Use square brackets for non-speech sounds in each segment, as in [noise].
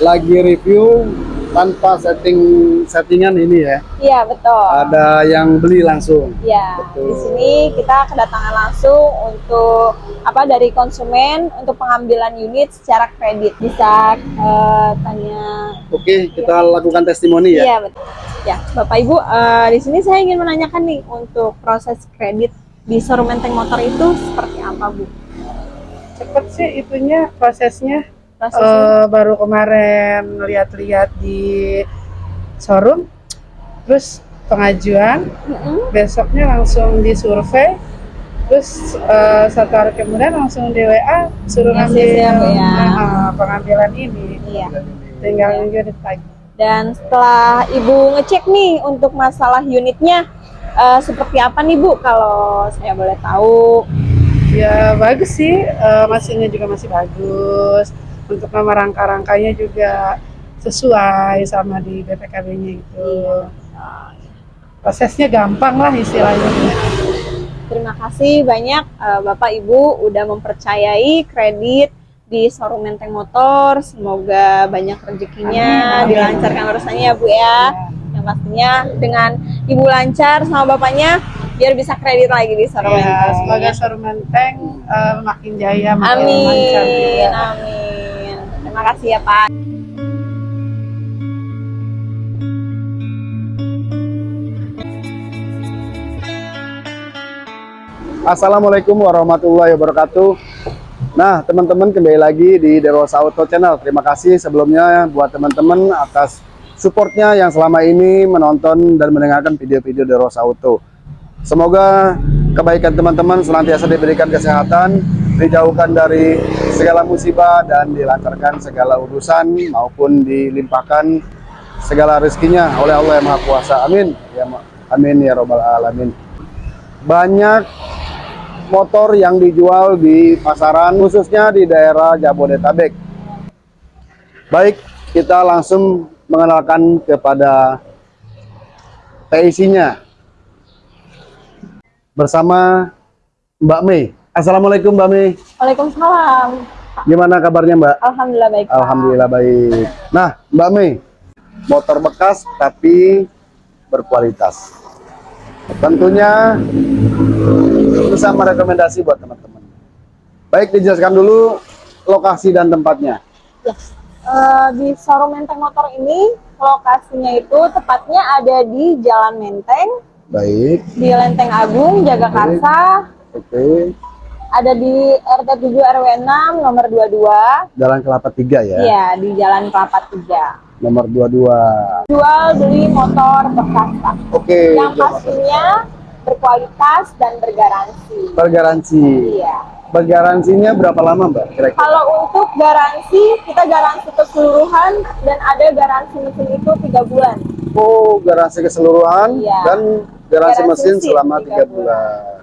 lagi review tanpa setting settingan ini ya. Iya betul. Ada yang beli langsung. Ya, Betul. di sini kita kedatangan langsung untuk apa dari konsumen untuk pengambilan unit secara kredit. Bisa eh, tanya. Oke, kita lakukan testimoni ya. Iya betul. Ya, Bapak Ibu, eh, di sini saya ingin menanyakan nih untuk proses kredit di showroom Menteng Motor itu seperti apa, Bu? cepet sih itunya prosesnya Eh, baru kemarin lihat-lihat di showroom terus pengajuan Mm-mm. besoknya langsung disurvei terus eh, satu hari kemudian langsung di WA suruh Ya, ngambil ya. nah, pengambilan ini Iya. tinggal unit lagi Dan setelah Ibu ngecek nih untuk masalah unitnya, eh, seperti apa nih Bu kalau saya boleh tahu? ya bagus sih eh, mesinnya juga masih bagus untuk nomor rangka-rangkanya juga sesuai sama di BPKB-nya itu prosesnya gampang lah istilahnya Terima kasih banyak eh, Bapak Ibu udah mempercayai kredit di showroom Menteng Motor. Semoga banyak rezekinya, Amin, amin. dilancarkan urusannya ya Bu ya. Yang pastinya dengan Ibu lancar sama Bapaknya biar bisa kredit lagi di showroom Ya, Menteng. semoga Showroom Menteng eh, makin jaya, makin lancar Amin, juga. amin. Terima kasih ya Pak. Assalamualaikum warahmatullahi wabarakatuh. Nah, teman-teman kembali lagi di Derosa Auto Channel. Terima kasih sebelumnya buat teman-teman atas supportnya yang selama ini menonton dan mendengarkan video-video Derosa Auto. Semoga kebaikan teman-teman senantiasa diberikan kesehatan, dijauhkan dari segala musibah dan dilancarkan segala urusan maupun dilimpahkan segala rezekinya oleh Allah yang Maha Kuasa. Amin. Ya, amin ya robbal alamin. Banyak motor yang dijual di pasaran khususnya di daerah Jabodetabek. Baik, kita langsung mengenalkan kepada PIC-nya bersama Mbak Mei. Assalamualaikum Mbak Mei. Waalaikumsalam. Gimana kabarnya Mbak? Alhamdulillah baik. Pak. Alhamdulillah baik. Nah, Mbak Mei, motor bekas tapi berkualitas. Tentunya bisa merekomendasi buat teman-teman. Baik, dijelaskan dulu lokasi dan tempatnya. Ya. Eh, di showroom Menteng Motor ini lokasinya itu tepatnya ada di Jalan Menteng, Baik, di Lenteng Agung, Jagakarsa, oke. Ada di RT 7 RW 6 nomor 22. Jalan Kelapa 3 ya. Iya, di Jalan Kelapa 3. Nomor 22. Jual beli motor bekas, Pak. Oke. Yang pastinya berkualitas dan bergaransi. Bergaransi. Iya. Bergaransinya berapa lama, Mbak? Kira-kira? Kalau untuk garansi, kita garansi keseluruhan dan ada garansi mesin itu tiga bulan. Oh, garansi keseluruhan Iya. dan garansi, Garansi mesin mesin selama tiga tiga bulan.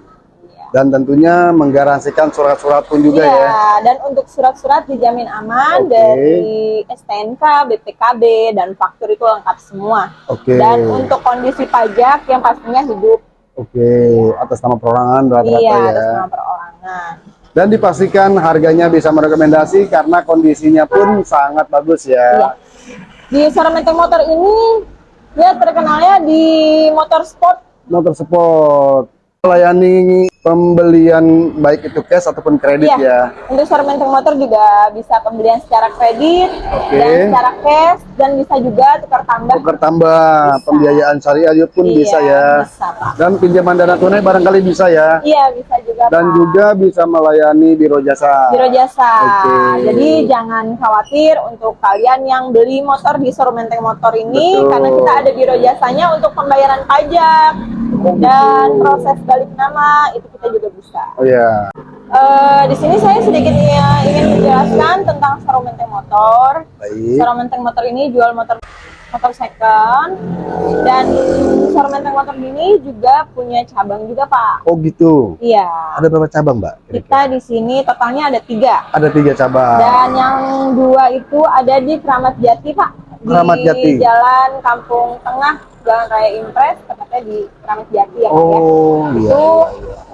Iya. Dan tentunya menggaransikan surat-surat pun juga Iya, ya. dan untuk surat-surat dijamin aman Oke. dari STNK, BPKB, dan faktur itu lengkap semua. Oke. Dan untuk kondisi pajak yang pastinya hidup, Oke, atas nama perorangan rata-rata iya, ya. atas nama perorangan. Dan dipastikan harganya bisa merekomendasi karena kondisinya pun sangat bagus Iya. ya. Di showroom Menteng Motor ini, dia terkenalnya di motor sport. Motor sport melayani pembelian baik itu cash ataupun kredit Iya. ya. Untuk showroom Motor juga bisa pembelian secara kredit Oke. dan secara cash dan bisa juga tukar tambah. Tukar tambah Bisa. pembiayaan syariah pun Iya, bisa ya. Bisa, Pak. Dan pinjaman dana tunai barangkali bisa ya. Iya, bisa juga, Dan Pak. juga bisa melayani biro jasa. Biro jasa. Oke. Jadi jangan khawatir untuk kalian yang beli motor di showroom Motor ini Betul. karena kita ada biro jasanya untuk pembayaran pajak Oh, dan proses balik nama itu kita juga bisa. Oh ya. Eh, di sini saya sedikit ya, ingin menjelaskan tentang showroom Menteng Motor. Baik. Showroom Menteng Motor ini jual motor motor second dan showroom Menteng Motor ini juga punya cabang juga Pak. Oh gitu. Iya. Ada berapa cabang, Mbak? Kira-kira? Kita di sini totalnya ada tiga. Ada tiga cabang. Dan yang dua itu ada di Keramat Jati, Pak. Di Keramat Jati. Jalan Kampung Tengah, Jalan Raya Impres, tepatnya di Keramat Jati ya, ya. Oh iya. Itu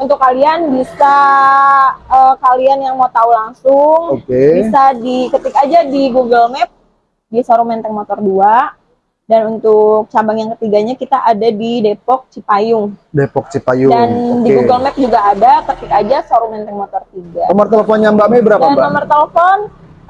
untuk kalian bisa eh, kalian yang mau tahu langsung Oke. bisa diketik aja di Google Map di showroom Menteng Motor 2. Dan untuk cabang yang ketiganya kita ada di Depok Cipayung. Depok Cipayung. Dan di Oke. Google Map juga ada, ketik aja showroom Menteng Motor 3. Nomor teleponnya Mbak Mei berapa, Dan Mbak? nomor telepon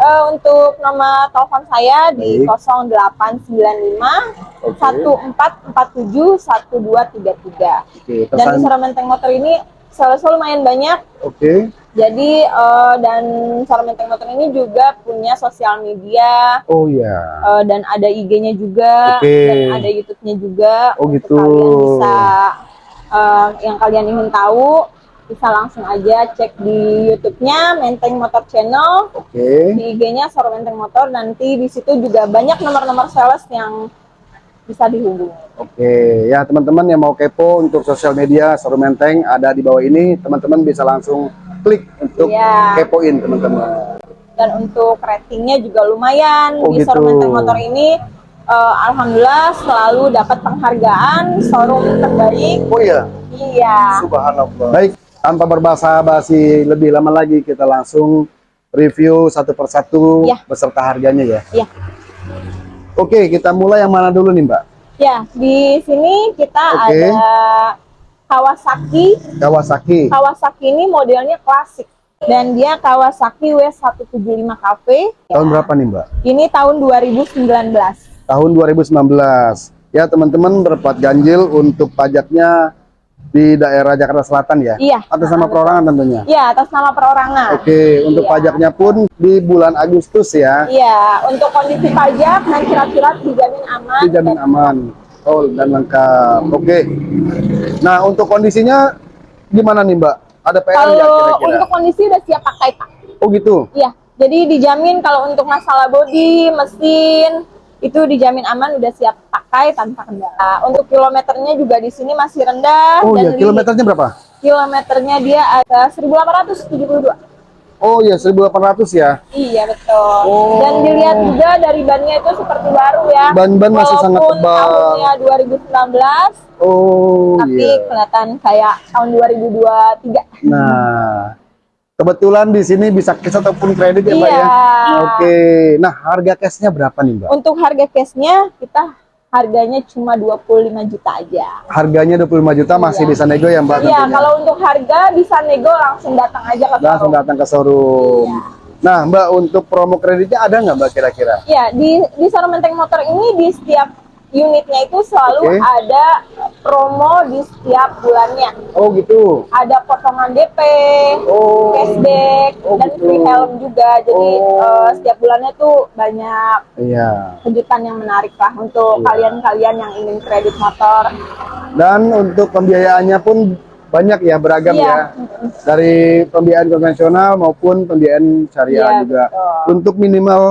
eh, untuk nomor telepon saya di Baik. 0895 1447 1233. Oke, Dan di Menteng Motor ini sales lumayan banyak. Oke. Jadi eh, dan showroom Menteng Motor ini juga punya sosial media Oh ya. eh, dan ada IG-nya juga Oke. dan ada YouTube-nya juga. Oh, Untuk gitu. Kalian bisa eh, yang kalian ingin tahu bisa langsung aja cek di YouTube-nya Menteng Motor Channel Oke. di IG-nya Showroom Menteng Motor nanti di situ juga banyak nomor-nomor sales yang bisa dihubungi. Oke, ya teman-teman yang mau kepo untuk sosial media Sorum Menteng ada di bawah ini, teman-teman bisa langsung klik untuk Iya. kepoin teman-teman. Dan untuk ratingnya juga lumayan Oh, di gitu. Showroom Menteng Motor ini eh, alhamdulillah selalu dapat penghargaan showroom terbaik. Oh iya, Iya. subhanallah. Baik, tanpa berbahasa basi lebih lama lagi kita langsung review satu persatu Ya. beserta harganya ya. Iya. Oke, kita mulai yang mana dulu nih Mbak? Ya, di sini kita Oke. ada Kawasaki. Kawasaki. Kawasaki ini modelnya klasik dan dia Kawasaki W175 Cafe. Tahun berapa nih Mbak? Ini tahun 2019. Tahun 2019. Ya teman-teman berplat ganjil untuk pajaknya di daerah Jakarta Selatan ya? Iya. Atas nama perorangan tentunya? Iya, atas nama perorangan. Oke, untuk Iya. pajaknya pun di bulan Agustus ya, Iya, untuk kondisi pajak dan surat-surat dijamin aman. dijamin aman, oh dan lengkap. Oke, nah untuk kondisinya gimana nih Mbak? Ada PR Kalau kira-kira? untuk kondisi udah siap pakai Pak. Oh gitu. Iya, jadi dijamin kalau untuk masalah bodi, mesin itu dijamin aman udah siap pakai tanpa kendala. Untuk kilometernya juga di sini masih rendah Oh dan iya, kilometernya berapa? kilometernya dia ada 1872. Oh iya, 1800 ya. Iya betul. Oh. Dan dilihat juga dari bannya itu seperti baru ya. Ban-ban masih sangat tebal. tahunnya 2019, Oh tapi iya. kelihatan kayak tahun 2023. Nah, kebetulan di sini bisa cash ataupun kredit ya Mbak Iya. ya? Oke, nah harga cashnya berapa nih Mbak? Untuk harga cashnya kita harganya cuma 25 juta aja. Harganya 25 juta masih Iya. bisa nego ya Mbak Iya, tentunya? kalau untuk harga bisa nego langsung datang aja ke langsung showroom. datang ke showroom. Iya. Nah, Mbak untuk promo kreditnya ada nggak Mbak kira-kira? Iya, di di showroom Menteng Motor ini di setiap unitnya itu selalu Oke. ada promo di setiap bulannya. Oh gitu. Ada potongan DP, Oh. cashback, Oh, dan gitu. free helm juga. Jadi Oh. eh, setiap bulannya tuh banyak Iya. kejutan yang menarik lah Iya. untuk kalian-kalian yang ingin kredit motor. Dan untuk pembiayaannya pun banyak ya beragam ya. Iya. Dari pembiayaan konvensional maupun pembiayaan syariah Iya, juga. betul. Untuk minimal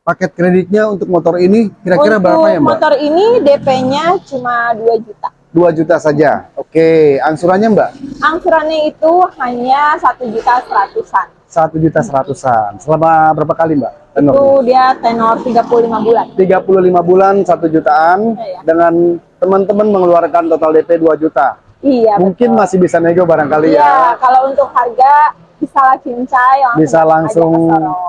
paket kreditnya untuk motor ini kira-kira berapa ya Mbak? motor ini DP-nya cuma 2 juta. 2 juta saja. Oke, angsurannya Mbak? Angsurannya itu hanya satu juta seratusan. 1 juta seratusan. Selama berapa kali Mbak? Tenor? Itu dia tenor 35 bulan. 35 bulan 1 jutaan Iya. dengan teman-teman mengeluarkan total DP 2 juta. Iya, Mungkin betul. masih bisa nego barangkali Iya, ya. kalau untuk harga bisa cincai langsung Bisa langsung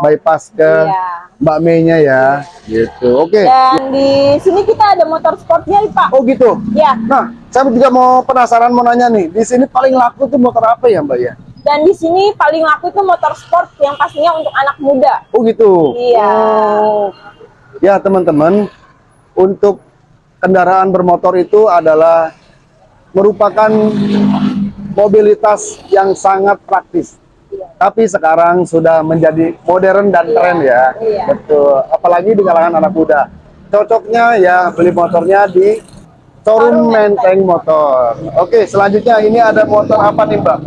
bypass ke Iya. Mbak Mei-nya ya. Gitu. Oke. Dan di sini kita ada motor sportnya nih, Pak. Oh gitu. Ya, Nah, saya juga mau penasaran mau nanya nih, di sini paling laku tuh motor apa ya Mbak ya? dan di sini paling laku itu motor sport yang pastinya untuk anak muda. Oh gitu. Iya. Oh. Ya teman-teman, untuk kendaraan bermotor itu adalah merupakan mobilitas yang sangat praktis. Tapi sekarang sudah menjadi modern dan Iya, tren ya. iya. Betul. Apalagi di kalangan anak muda. Cocoknya ya beli motornya di showroom Menteng Motor. Oke, selanjutnya ini ada motor apa nih Mbak?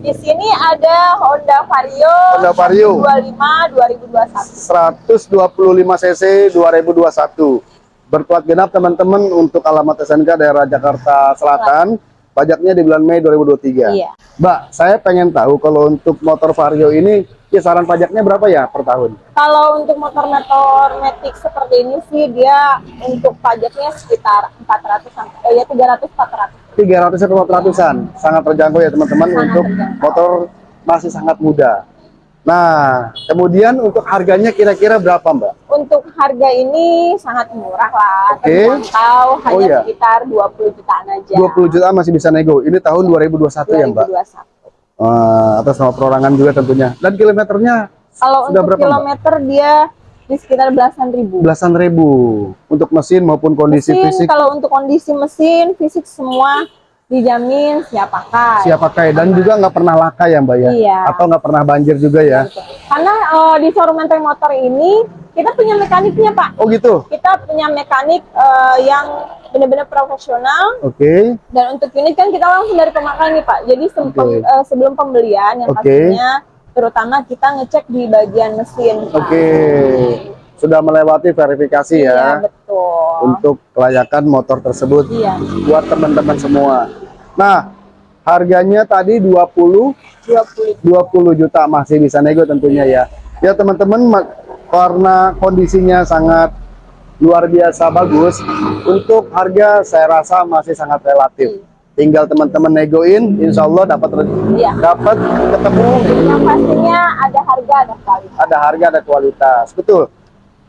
Di sini ada Honda Vario, Honda Vario. 25 2021. 125 cc 2021 berplat genap teman-teman untuk alamat SNK daerah Jakarta Selatan pajaknya di bulan Mei 2023 Iya. Mbak saya pengen tahu kalau untuk motor Vario ini kisaran pajaknya berapa ya per tahun Kalau untuk motor-motor Matic seperti ini sih dia untuk pajaknya sekitar 400 sampai eh, ya 300 400. 300 sampai 400an sangat terjangkau ya teman-teman untuk terjangkau. motor masih sangat muda nah kemudian untuk harganya kira-kira berapa Mbak untuk harga ini sangat murah lah, Oke. terjangkau hanya Oh, iya. sekitar 20 jutaan aja. 20 juta masih bisa nego. Ini tahun 2021 ya, Mbak? 2021. Eh, atas nama perorangan juga tentunya. Dan kilometernya Kalau Sudah untuk berapa, Mbak? kilometer dia di sekitar belasan ribu. belasan ribu untuk mesin maupun kondisi mesin fisik kalau untuk kondisi mesin fisik semua dijamin siap pakai. siap pakai dan juga nggak pernah laka ya Mbak ya? Iya. Atau nggak pernah banjir juga ya? Karena eh, di showroom menteng motor ini kita punya mekaniknya Pak. Oh gitu? Kita punya mekanik eh, yang benar-benar profesional Oke. dan untuk unit kan kita langsung dari pemakai nih Pak. Jadi Oke. pem- eh, sebelum pembelian yang Oke. pastinya terutama kita ngecek di bagian mesin. Pak. Sudah melewati verifikasi Iya ya betul. untuk kelayakan motor tersebut Iya. buat teman-teman semua. Nah, harganya tadi 20 20 20 juta masih bisa nego tentunya ya. Ya teman-teman ma- karena kondisinya sangat luar biasa bagus untuk harga saya rasa masih sangat relatif. Tinggal teman-teman negoin, insya Allah dapat Iya. dapat ketemu Yang pastinya ada harga ada kualitas. ada harga ada kualitas betul.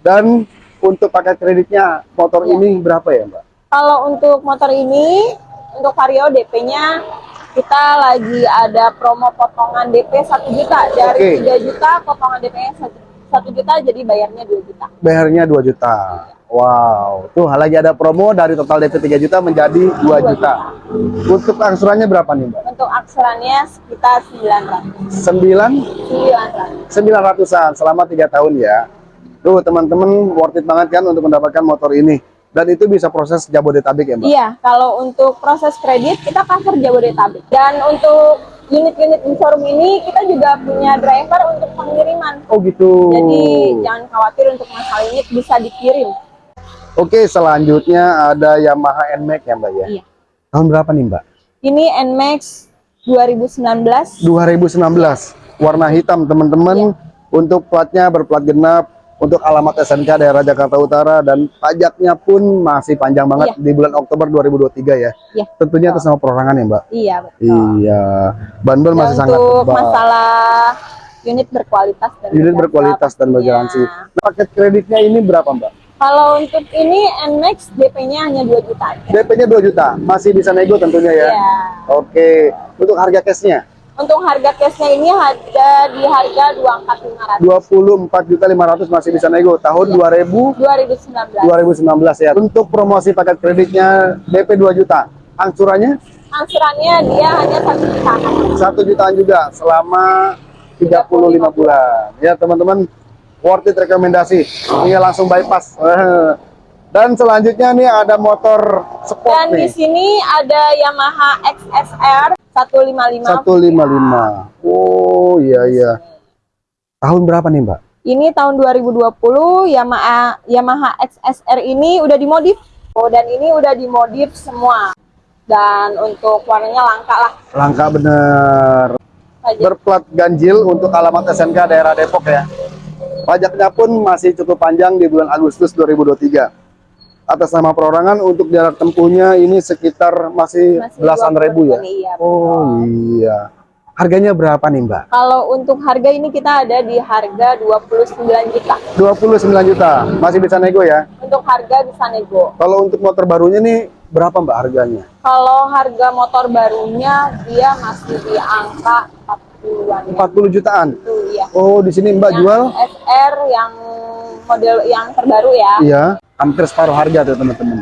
Dan untuk pakai kreditnya motor Iya. ini berapa ya Mbak? Kalau untuk motor ini, untuk Vario DP-nya kita lagi ada promo potongan DP 1 juta dari 3 juta potongan DP-nya 1 juta jadi bayarnya 2 juta. Bayarnya 2 juta. Wow, tuh lagi ada promo dari total DP 3 juta menjadi 2 juta. Untuk angsurannya berapa nih Mbak? Untuk akselannya sekitar 900. 9 900. 900-an selama tiga tahun ya. Tuh teman-teman worth it banget kan untuk mendapatkan motor ini. Dan itu bisa proses Jabodetabek ya Mbak? Iya, kalau untuk proses kredit kita cover Jabodetabek. Dan untuk unit-unit di showroom ini kita juga punya driver untuk pengiriman. Oh gitu. Jadi jangan khawatir untuk masalah unit bisa dikirim. Oke selanjutnya ada Yamaha NMAX ya Mbak ya? Iya. Tahun berapa nih Mbak? Ini NMAX 2019. 2019. Warna hitam teman-teman. Iya. Untuk platnya berplat genap. Untuk alamat SNK daerah Jakarta Utara dan pajaknya pun masih panjang banget Iya. di bulan Oktober 2023 ya. Iya. Tentunya atas nama perorangan ya Mbak. Iya betul. Iya. Bandel Dan masih sangat untuk tebal. masalah unit berkualitas dan Unit berjasa berkualitas dan bergaransi. Paket kreditnya ini berapa Mbak? Kalau untuk ini NMAX DP-nya hanya 2 juta aja. DP-nya 2 juta, masih bisa nego tentunya ya. Iya. Oke, untuk harga cashnya Untuk harga cashnya ini ada di harga 24.500 24 juta 500 masih bisa nego tahun Iya. 2000 2019. 2019 ya. Untuk promosi paket kreditnya DP 2 juta, angsurannya Angsurannya dia hanya 1 juta. 1 jutaan juga selama 35 bulan. Ya teman-teman, worth it rekomendasi. Ini langsung bypass. [laughs] Dan selanjutnya nih ada motor sport Dan di nih. sini ada Yamaha XSR 155. 155. Oh iya iya. Tahun berapa nih Mbak? Ini tahun 2020 Yamaha Yamaha XSR ini udah dimodif. Oh, dan ini udah dimodif semua. Dan untuk warnanya langka lah Langka bener. saja. Berplat ganjil untuk alamat SNK daerah Depok ya. Pajaknya pun masih cukup panjang di bulan Agustus 2023. Atas nama perorangan untuk jarak tempuhnya ini sekitar masih, Masih belasan 20 ribu ya. Iya, Oh iya. Harganya berapa nih Mbak? Kalau untuk harga ini kita ada di harga 29 juta. 29 juta. Masih bisa nego ya. Untuk harga bisa nego. Kalau untuk motor barunya nih berapa Mbak harganya? Kalau harga motor barunya dia masih di angka 40-an. ya. 40 jutaan. Itu ya. Oh, di sini Mbak Yang jual? SR yang model yang terbaru ya. Iya, hampir separuh harga tuh teman-teman.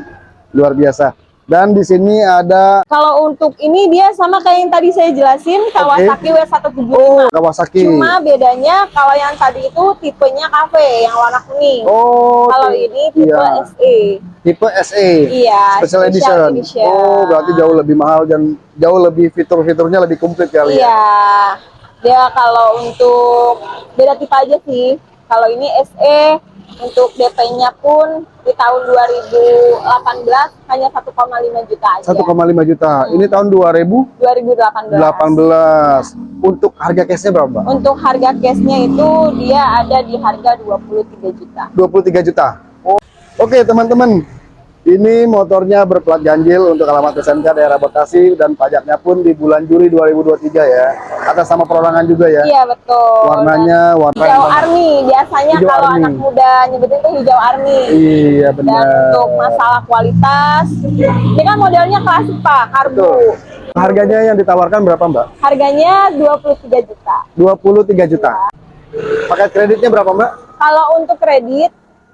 Luar biasa. Dan di sini ada Kalau untuk ini dia sama kayak yang tadi saya jelasin Kawasaki W175. oh Kawasaki. Cuma bedanya kalau yang tadi itu tipenya cafe yang warna kuning. oh, kalau ini tipe iya. SE. tipe SE. Iya, Special edition. Oh, berarti jauh lebih mahal dan jauh lebih fitur-fiturnya lebih komplit kali ya. Iya. Dia kalau untuk beda tipe aja sih. Kalau ini SE untuk DP-nya pun di tahun 2018 hanya 1,5 juta aja. 1,5 juta. Ini tahun 2018. 2018. Untuk harga cashnya berapa? Untuk harga cashnya itu dia ada di harga 23 juta. 23 juta. Oh. Oke, teman-teman. Ini motornya berplat ganjil untuk alamat SMK daerah Bekasi dan pajaknya pun di bulan Juli 2023 ya. Atas sama perorangan juga ya. Iya betul. Warnanya warna hijau army biasanya Hijau kalau army. anak muda nyebutin tuh hijau army. Iya Dan benar. untuk masalah kualitas, ini kan modelnya klasik pak, karbu. Betul. Harganya yang ditawarkan berapa Mbak? Harganya 23 juta. 23 juta. Paket kreditnya berapa Mbak? Kalau untuk kredit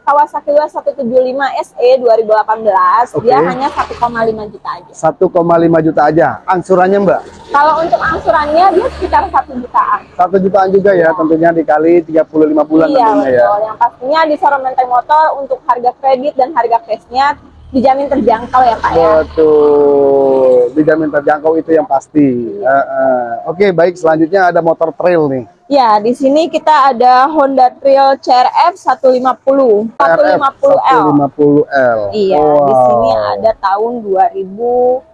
Kawasaki W 175 SE 2018 Oke. dia hanya 1,5 juta aja. 1,5 juta aja. Angsurannya Mbak? Kalau untuk angsurannya dia sekitar 1 jutaan. Satu jutaan juga ya, tentunya dikali 35 bulan iya tentunya ya. betul. Yang pastinya di showroom Menteng Motor untuk harga kredit dan harga cashnya dijamin terjangkau ya Pak ya. Betul, dijamin terjangkau itu yang pasti. Eh, eh. Oke, baik. Selanjutnya ada motor trail nih. Ya, di sini kita ada Honda Trail CRF 150, 150L. 150L. Iya, di sini ada tahun 2022.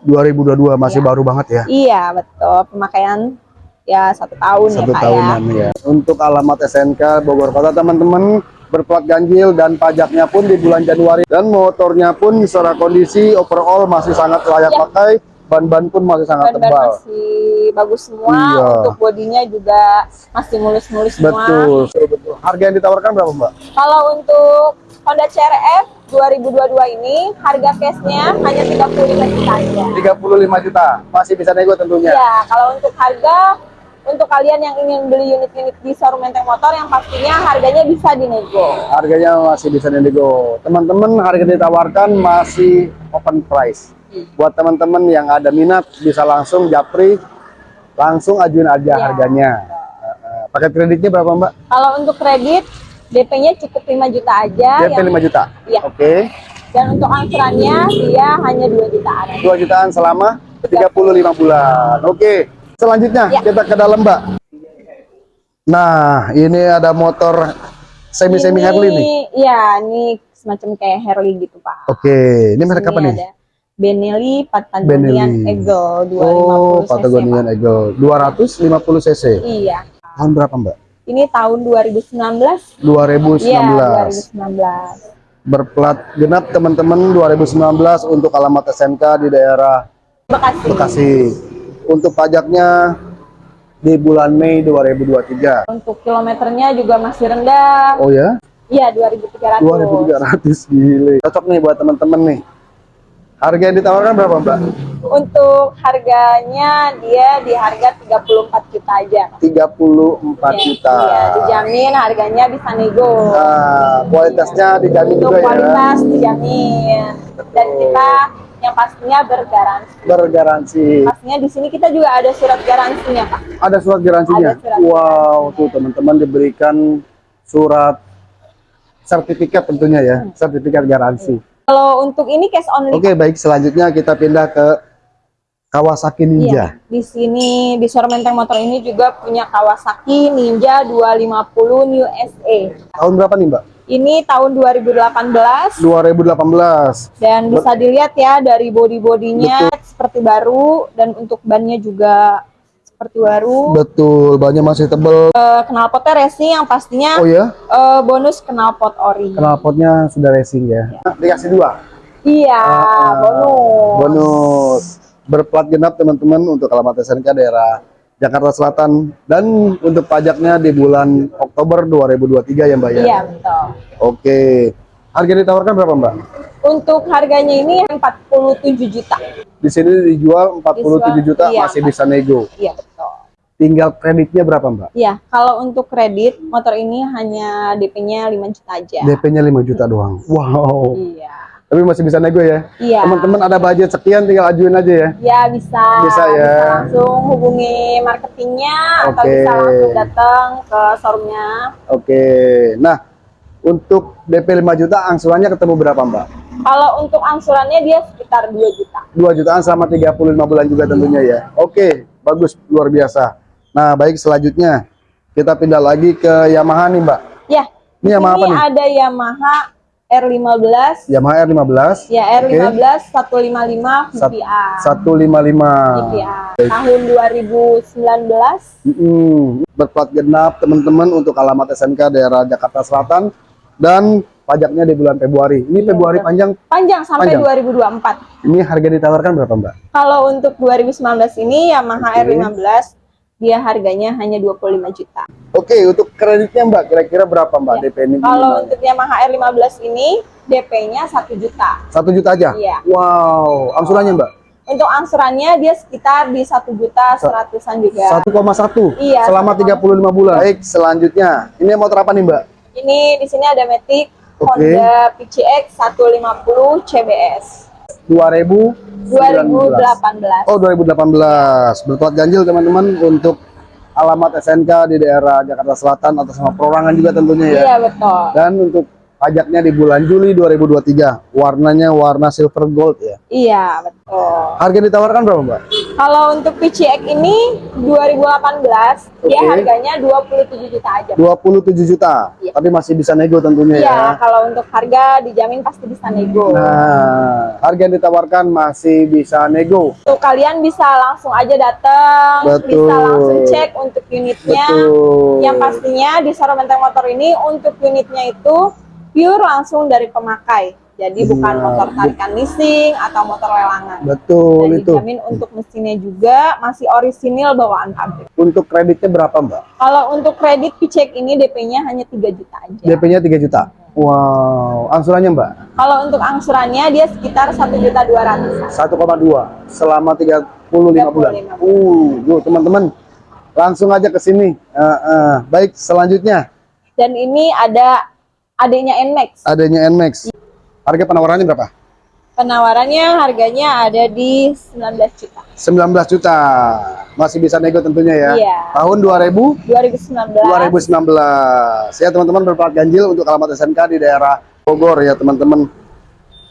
2022 masih Iya. baru banget ya. Iya, betul. Pemakaian ya satu tahun Satu ya Pak ya. tahunan ya. Untuk alamat SNK Bogor Kota teman-teman berplat ganjil dan pajaknya pun di bulan Januari dan motornya pun secara kondisi overall masih sangat layak Ya. pakai. Ban-ban pun masih sangat Ban-ban tebal. masih bagus semua. Iya. Untuk bodinya juga masih mulus-mulus semua. Betul, betul, betul. Harga yang ditawarkan berapa, Mbak? Kalau untuk Honda CRF 2022 ini harga cashnya hanya 35 juta aja. 35 juta. Masih bisa nego tentunya. Ya, kalau untuk harga untuk kalian yang ingin beli unit-unit di showroom Menteng Motor yang pastinya harganya bisa dinego. Harganya masih bisa nego. Teman-teman, harga ditawarkan masih open price. Buat teman-teman yang ada minat bisa langsung japri, langsung ajuin aja Iya. harganya. Eh, Paket kreditnya berapa, Mbak? Kalau untuk kredit DP-nya cukup 5 juta aja DP yang- 5 juta. Iya. Oke. dan untuk angsurannya dia hanya 2 jutaan. aja. 2 jutaan selama 35 bulan. Oke. Selanjutnya Ya. kita ke dalam, Mbak. Nah, ini ada motor semi-semi Ini- Harley nih. Iya, ini semacam kayak Harley gitu, Pak. Oke, ini merek apa nih? ada Benelli Patagonian Benelli. Eagle 250 Oh, cc, Patagonian Pak. Eagle 250 cc. Iya. Tahun berapa, Mbak? Ini tahun 2019. 2019. Iya, 2019. Berplat genap teman-teman 2019 untuk alamat SMK di daerah Bekasi. Bekasi. Untuk pajaknya di bulan Mei 2023. Untuk kilometernya juga masih rendah. Oh ya? Iya, 2300. 2300 gile. Cocok nih buat teman-teman nih. Harga yang ditawarkan berapa, Mbak? Untuk harganya dia di harga 34 juta aja. 34 Iya, juta. Iya, dijamin harganya bisa nego. Nah, kualitasnya dijamin Untuk juga ya. kualitas dijamin. Dan kita yang pastinya bergaransi. Bergaransi. Pastinya di sini kita juga ada surat garansinya, Pak. Ada surat garansinya. Ada surat wow, tuh teman-teman diberikan surat sertifikat tentunya ya, Hmm. sertifikat garansi. Kalau untuk ini cash only. Oke, baik selanjutnya kita pindah ke Kawasaki Ninja. Iya, di sini di showroom Menteng Motor ini juga punya Kawasaki Ninja 250 New SE. Tahun berapa nih, Mbak? Ini tahun 2018 2018. dan bisa dilihat ya dari body-bodinya seperti baru dan untuk bannya juga seperti baru. Betul, bannya masih tebel. Eh, knalpotnya racing yang pastinya Oh ya, eh, bonus knalpot ori. knalpotnya sudah racing ya. Nah, dikasih dua. Iya, Ah, bonus. Bonus. Berplat genap teman-teman untuk alamat SNK daerah Jakarta Selatan dan untuk pajaknya di bulan Oktober 2023 ya Mbak ya. Iya, betul. Oke. Harga ditawarkan berapa Mbak? Untuk harganya ini 47 juta. Di sini dijual 47 Dijual, juta iya, masih bisa nego. Iya, betul. Tinggal kreditnya berapa Mbak? Iya, kalau untuk kredit motor ini hanya DP-nya 5 juta aja. DP-nya 5 juta doang. Wow. Iya. Tapi masih bisa nego ya. Iya. Teman-teman ada budget sekian tinggal ajuin aja ya. Ya bisa. Bisa ya. langsung hubungi marketingnya atau Oke. bisa langsung datang ke showroomnya. Oke. Nah, untuk DP 5 juta angsurannya ketemu berapa Mbak? Kalau untuk angsurannya dia sekitar 2 juta. 2 jutaan selama 35 bulan juga tentunya ya. Oke, bagus luar biasa. Nah, baik selanjutnya kita pindah lagi ke Yamaha nih, Mbak. Ya. Ini Yamaha apa ini nih? ada Yamaha R15. Yamaha R15. Ya Oke. R15 155 Sat- VPA. 155. VPA. Tahun 2019. Mm-mm. Berplat genap teman-teman untuk alamat SNK daerah Jakarta Selatan dan pajaknya di bulan Februari. Ini Iya, Februari betul. panjang. Panjang sampai Panjang. 2024. Ini harga ditawarkan berapa, Mbak? Kalau untuk 2019 ini Yamaha Oke. R15 dia harganya hanya 25 juta. Oke, untuk kreditnya Mbak, kira-kira berapa Mbak Ya. DP ini? Kalau untuk Yamaha R15 ini DP-nya 1 juta. Satu juta aja? Iya. Wow, angsurannya Mbak? Untuk angsurannya dia sekitar di 1 juta seratusan juga. 1,1 Iya, selama 1,1. 35 bulan. Baik, selanjutnya. Ini motor apa nih Mbak? Ini di sini ada Matic Oke. Honda PCX 150 CBS 2000 2018. Oh 2018 berplat ganjil teman-teman untuk alamat SNK di daerah Jakarta Selatan atas nama perorangan juga tentunya ya. Iya betul. Dan untuk pajaknya di bulan Juli 2023 warnanya warna silver gold ya. Iya betul. Harga ditawarkan berapa Mbak? Kalau untuk PCX ini 2018 dia Oke. harganya 27 juta aja. 27 juta. Iya. Tapi masih bisa nego tentunya Iya, ya. kalau untuk harga dijamin pasti bisa nego. Nah, harga yang ditawarkan masih bisa nego. Untuk kalian bisa langsung aja datang, Betul. bisa langsung cek untuk unitnya. Betul. Yang pastinya di Soro Menteng Motor ini untuk unitnya itu pure langsung dari pemakai. Jadi bukan Iya, motor bu- tarikan leasing atau motor lelangan. Betul Dan itu. dijamin untuk mesinnya juga masih orisinil bawaan pabrik. Untuk kreditnya berapa Mbak? Kalau untuk kredit PCX ini DP-nya hanya 3 juta aja. DP-nya 3 juta. Wow, angsurannya Mbak? Kalau untuk angsurannya dia sekitar 1 juta 200 1,2 selama 35 bulan. 35 Uh, yuk teman-teman langsung aja ke sini. Eh, eh, Baik, selanjutnya Dan ini ada adanya NMAX. adanya Nmax. Harga penawarannya berapa? Penawarannya harganya ada di 19 juta. 19 juta. Masih bisa nego tentunya ya. Iya. Tahun 2000 2019. 2019. Ya teman-teman berplat ganjil untuk alamat SNK di daerah Bogor ya teman-teman.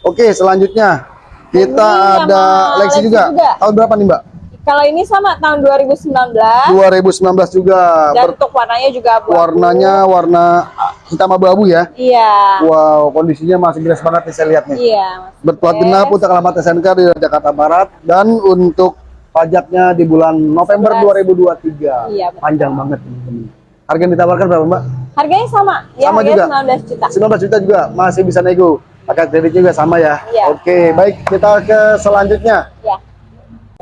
Oke, selanjutnya kita Ini ada Lexi Lexi juga. juga. Tahun berapa nih, Mbak? Kalau ini sama tahun 2019 2019 juga. dan Ber- untuk warnanya juga abu-abu. warnanya warna hitam abu-abu ya. Iya. Wow, kondisinya masih beres banget nih saya lihat nih. Iya. Berplat genap untuk alamat SNK di Jakarta Barat dan untuk pajaknya di bulan November 11. 2023. Iya, betul. Panjang banget teman-teman. Harga yang ditawarkan berapa, Mbak? Harganya sama. Ya, Sama juga? 19 juta. 19 juta juga masih bisa nego. Pakai kredit juga sama ya. Iya. Oke, baik kita ke selanjutnya. Ya.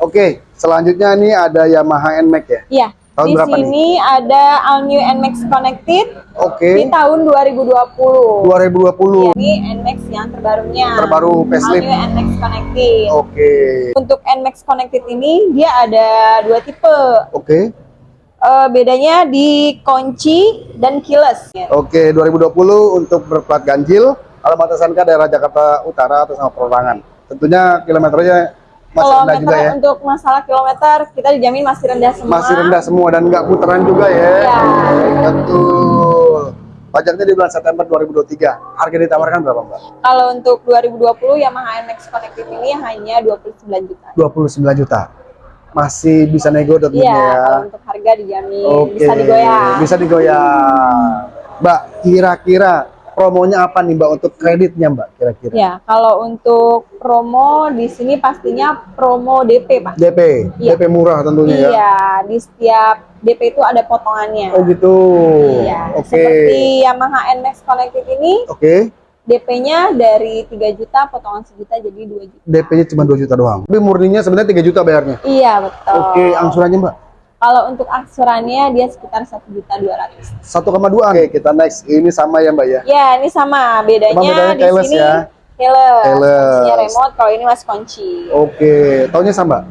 Oke, selanjutnya ini ada Yamaha NMAX ya. Iya. Tahun di berapa nih? sini ada All New NMAX Connected Oke. di tahun 2020. 2020. Ini NMAX yang terbarunya. Terbaru facelift. All New NMAX Connected. Oke. Untuk NMAX Connected ini dia ada dua tipe. Oke. Eh, bedanya di kunci dan keyless. Oke, 2020 untuk berplat ganjil, alamat SNK daerah Jakarta Utara atau sama perorangan. Tentunya kilometernya masih rendah juga ya. untuk masalah kilometer kita dijamin masih rendah semua. Masih rendah semua dan nggak putaran juga ya. Ya. Betul. Pajaknya di bulan September 2023. Harga ditawarkan berapa, Mbak? Kalau untuk 2020 Yamaha NMAX Connected ini hanya 29 juta. 29 juta. Masih bisa nego tentunya Iya, ya. kalau untuk harga dijamin Oke. bisa digoyang. Bisa digoyang. Mbak, kira-kira promonya apa nih, Mbak untuk kreditnya, Mbak? Kira-kira. Ya, kalau untuk promo di sini pastinya promo DP, Pak. DP, Iya. DP murah tentunya ya. Iya, di setiap DP itu ada potongannya. Oh gitu. Iya, Oke. seperti Yamaha NMAX Connected ini Oke. DP-nya dari 3 juta potongan sejuta jadi 2 juta. DP-nya cuma 2 juta doang. Tapi murninya sebenarnya 3 juta bayarnya. Iya, betul. Oke, angsurannya, Mbak. Kalau untuk angsurannya dia sekitar 1 juta 200. 1,2. Oke, kita next. Ini sama ya, Mbak ya. Ya, ini sama. Bedanya, Cuma bedanya di sini ya. keyless. Kuncinya remote, kalau ini mas kunci. Oke, tahunnya sama.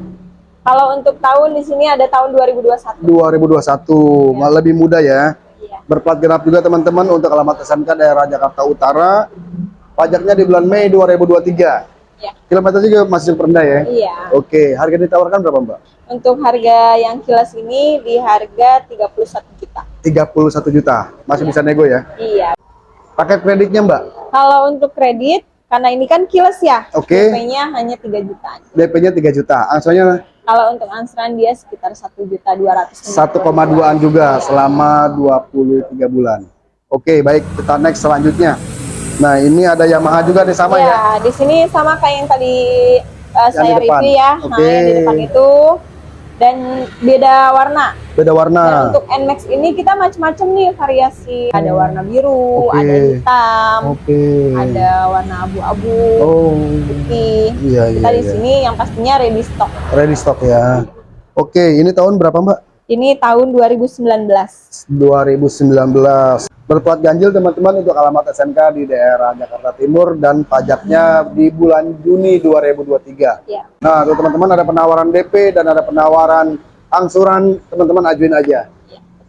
Kalau untuk tahun di sini ada tahun 2021. 2021, malah lebih muda ya. Iya. Berplat genap juga teman-teman untuk alamat SMK daerah Jakarta Utara. Pajaknya di bulan Mei 2023. Iya. Kilometer juga masih rendah ya. Iya. Oke, harga ditawarkan berapa, Mbak? Untuk harga yang kilas ini di harga 31 juta. 31 juta. Masih bisa nego ya. Iya. Pakai kreditnya, Mbak. Kalau untuk kredit, karena ini kan kilas ya, Oke. DP-nya hanya 3 juta. DP-nya 3 juta. Angsurannya Kalau untuk angsuran dia sekitar 1 juta 200. 1,2an juga selama 23 bulan. Oke, baik kita next selanjutnya. Nah, ini ada Yamaha juga nih sama ya. ya, di sini sama kayak yang tadi uh, saya review ya. Oke. Nah, yang di depan itu dan beda warna. Beda Dan warna. untuk Nmax ini kita macam-macam nih variasi. Ada warna biru, Oke. ada hitam, Oke. ada warna abu-abu, Oh. putih. Iya, iya. Kita di iya. sini yang pastinya ready stock. Ready stock ya. Oke, ini tahun berapa, Mbak? Ini tahun 2019. 2019. Berplat ganjil teman-teman untuk alamat SMK di daerah Jakarta Timur dan pajaknya di bulan Juni 2023. Ya. Nah, tuh teman-teman ada penawaran DP dan ada penawaran angsuran, teman-teman ajuin aja.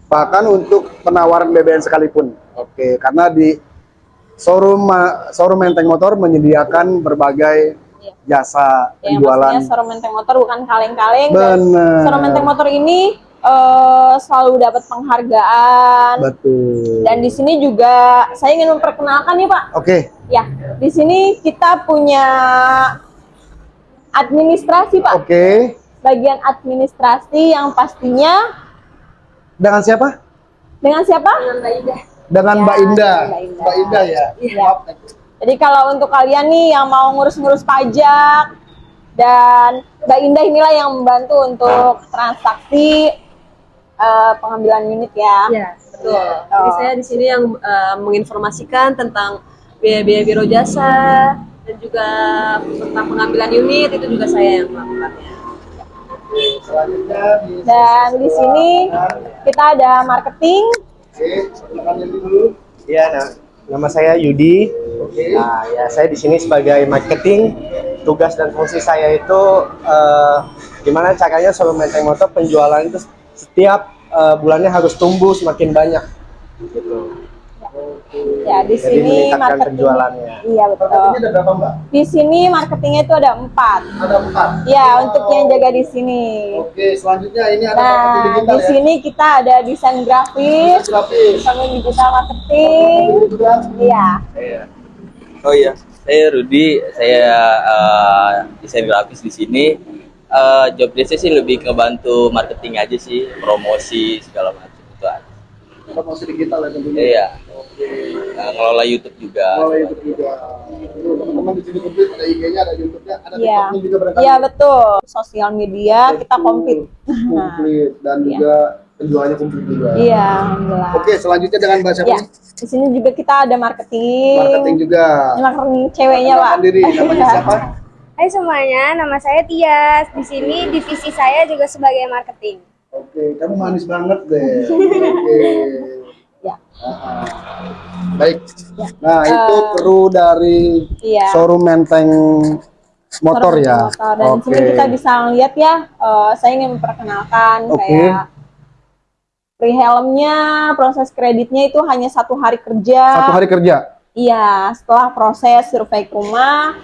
Bahkan untuk penawaran BBM sekalipun. Oke, karena di showroom ma- showroom Menteng Motor menyediakan berbagai Iya. jasa Yang penjualan. pastinya Soro Menteng Motor bukan kaleng-kaleng. Benar. Soro Menteng Motor ini eh, selalu dapat penghargaan. Betul. Dan di sini juga saya ingin memperkenalkan nih Pak. Oke, Ya, di sini kita punya administrasi Pak. oke. Bagian administrasi yang pastinya Dengan siapa? dengan siapa? Dengan Mbak Ida. Dengan Ya, Mbak Indah. Mbak Indah. Mbak Indah ya. Iya. Jadi kalau untuk kalian nih yang mau ngurus-ngurus pajak dan Mbak Indah inilah yang membantu untuk transaksi eh, pengambilan unit ya. Iya, betul. Jadi saya di sini yang eh, menginformasikan tentang biaya-biaya biro jasa dan juga tentang pengambilan unit itu juga saya yang melakukannya. Dan di sini kita ada marketing. Iya, nah, nama saya Yudi. Oke. Nah, ya saya di sini sebagai marketing. Tugas dan fungsi saya itu eh, gimana caranya solo Menteng Motor penjualan itu setiap eh, bulannya harus tumbuh semakin banyak. Gitu. Ya, di Jadi sini marketing. penjualannya. Iya, betul. Marketingnya ada berapa, Mbak? Di sini marketingnya itu ada empat. Ada empat. Ya, untuk yang jaga di sini. Oke, selanjutnya ini ada marketing Nah, digital di ya. sini kita ada desain grafis, Grafis. sama digital marketing. Iya. Saya. Oh iya, saya Rudi. Saya eh, desain grafis di sini. Eh, job desk sih lebih ke bantu marketing aja sih, promosi segala macam itu aja. Promosi digital ya tentunya. Iya, Oke. eh, ngelola YouTube juga. Kalau YouTube juga. Teman-teman di sini komplit ada IG-nya, ada YouTube-nya, ada Iya. TikTok-nya juga barangkali. Iya, betul. Sosial media kita komplit. [laughs] Komplit dan Iya. juga penjualnya komplit juga. Iya, alhamdulillah. Oke, selanjutnya dengan Mbak siapa Ya, nih? di sini juga kita ada marketing. Marketing juga. Ini marketing ceweknya, Pak. Diri, namanya [laughs] siapa? Hai semuanya, nama saya Tias. Di sini divisi saya juga sebagai marketing. Oke, kamu manis banget deh. [laughs] Oke. Ya. Ah, Baik. Nah, itu Eh, kru dari Iya. showroom Menteng motor ya. motor. Dan sini kita bisa lihat ya, eh, saya ingin memperkenalkan Oke. kayak free helmnya, proses kreditnya itu hanya satu hari kerja. Satu hari kerja. Iya, setelah proses survei ke rumah,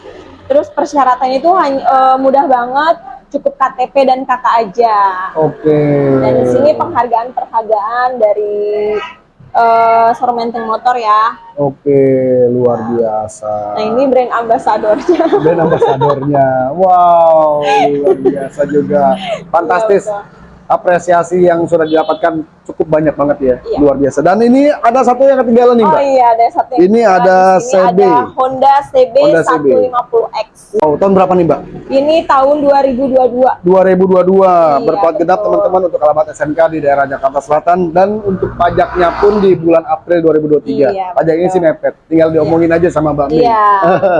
terus persyaratannya itu hanya eh, mudah banget, cukup KTP dan KK aja. Oke. Dan di sini penghargaan-penghargaan dari eh Showroom Menteng Motor ya. Oke, luar biasa. Nah ini brand ambassadornya. Dan ambasadornya. Wow, luar biasa juga. [laughs] Fantastis. Iya, Apresiasi yang sudah didapatkan cukup banyak banget ya. Iya. Luar biasa. Dan ini ada satu yang ketinggalan nih, Oh Mbak. iya ada satu. yang Ini ada CB. Ada Honda CB Honda CB. 150X. Oh, tahun berapa nih, Mbak? Ini tahun 2022. 2022 Iya, berplat genap teman-teman untuk alamat SMK di daerah Jakarta Selatan dan untuk pajaknya pun di bulan April 2023. Iya, Pajaknya betul. sih mepet, tinggal diomongin aja sama Mbak. Iya.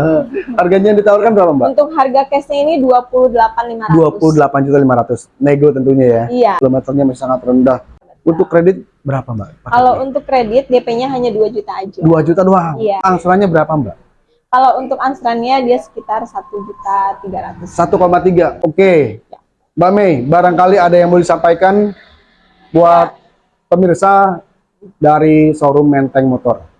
[laughs] Harganya yang ditawarkan berapa Mbak? Untuk harga cashnya ini 28.500. 28 juta 500 nego tentunya ya. Iya. Kilometernya masih sangat rendah. Untuk kredit berapa Mbak? Kalau untuk kredit DP-nya hanya 2 juta aja. 2 juta doang. Iya. Angsurannya berapa Mbak? Kalau untuk angsurannya dia sekitar 1 juta 300. 1,3. Oke. Ya. Mbak Mei, barangkali ada yang mau disampaikan buat pemirsa dari showroom Menteng Motor.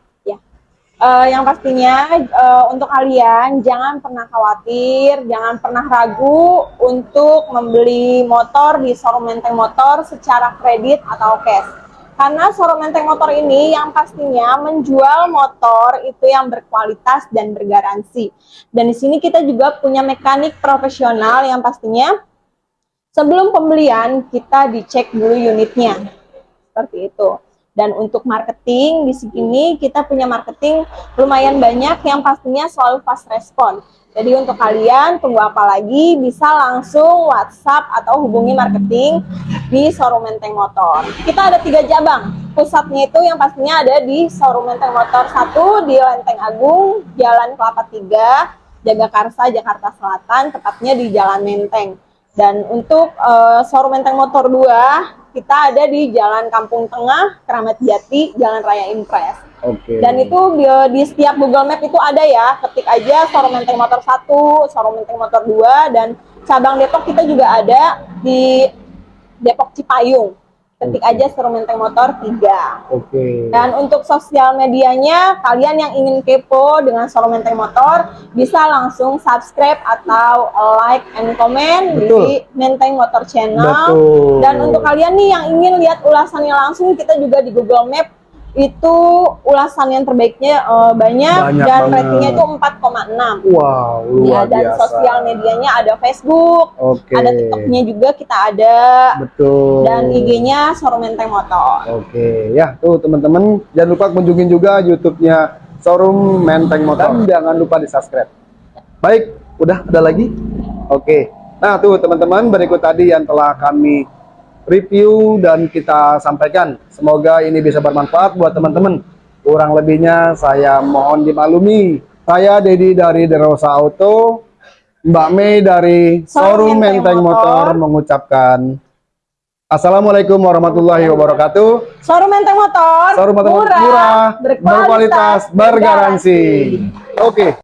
Eh, yang pastinya eh, untuk kalian jangan pernah khawatir, jangan pernah ragu untuk membeli motor di showroom Menteng Motor secara kredit atau cash. Karena showroom Menteng Motor ini yang pastinya menjual motor itu yang berkualitas dan bergaransi. Dan di sini kita juga punya mekanik profesional yang pastinya sebelum pembelian kita dicek dulu unitnya. Seperti itu. Dan untuk marketing di sini kita punya marketing lumayan banyak yang pastinya selalu fast respon. Jadi untuk kalian tunggu apa lagi bisa langsung WhatsApp atau hubungi marketing di showroom Menteng Motor. Kita ada tiga cabang. Pusatnya itu yang pastinya ada di showroom Menteng Motor 1 di Lenteng Agung, Jalan Kelapa 3, Jagakarsa, Jakarta Selatan, tepatnya di Jalan Menteng. Dan untuk eh, showroom Menteng Motor 2, kita ada di Jalan Kampung Tengah, Keramat Jati, Jalan Raya Impres. Oke. Dan itu di, di setiap Google Map itu ada ya, ketik aja showroom Menteng Motor 1, showroom Menteng Motor 2, dan cabang Depok kita juga ada di Depok Cipayung. Ketik aja showroom Menteng Motor 3. Oke. Dan untuk sosial medianya, kalian yang ingin kepo dengan showroom Menteng Motor, bisa langsung subscribe atau like and comment Betul. di Menteng Motor Channel. Betul. Dan untuk kalian nih yang ingin lihat ulasannya langsung, kita juga di Google Map itu ulasan yang terbaiknya eh, banyak, Banyak dan banget. ratingnya itu 4,6. Wow, Ya, luar dan biasa. sosial medianya ada Facebook, Oke. ada TikToknya juga kita ada, Betul. dan IG-nya Showroom Menteng Motor. Oke, ya tuh teman-teman jangan lupa kunjungin juga YouTube-nya Showroom Menteng Motor. Dan jangan lupa di subscribe. Baik, udah ada lagi? Oke. Nah tuh teman-teman berikut tadi yang telah kami review dan kita sampaikan. Semoga ini bisa bermanfaat buat teman-teman. Kurang lebihnya saya mohon dimaklumi. Saya Dedi dari Derosa Auto, Mbak Mei dari Showroom Menteng Motor Motor. mengucapkan Assalamualaikum warahmatullahi wabarakatuh. Showroom Menteng Motor, Showroom Menteng Motor murah, murah, berkualitas, bergaransi. Oke.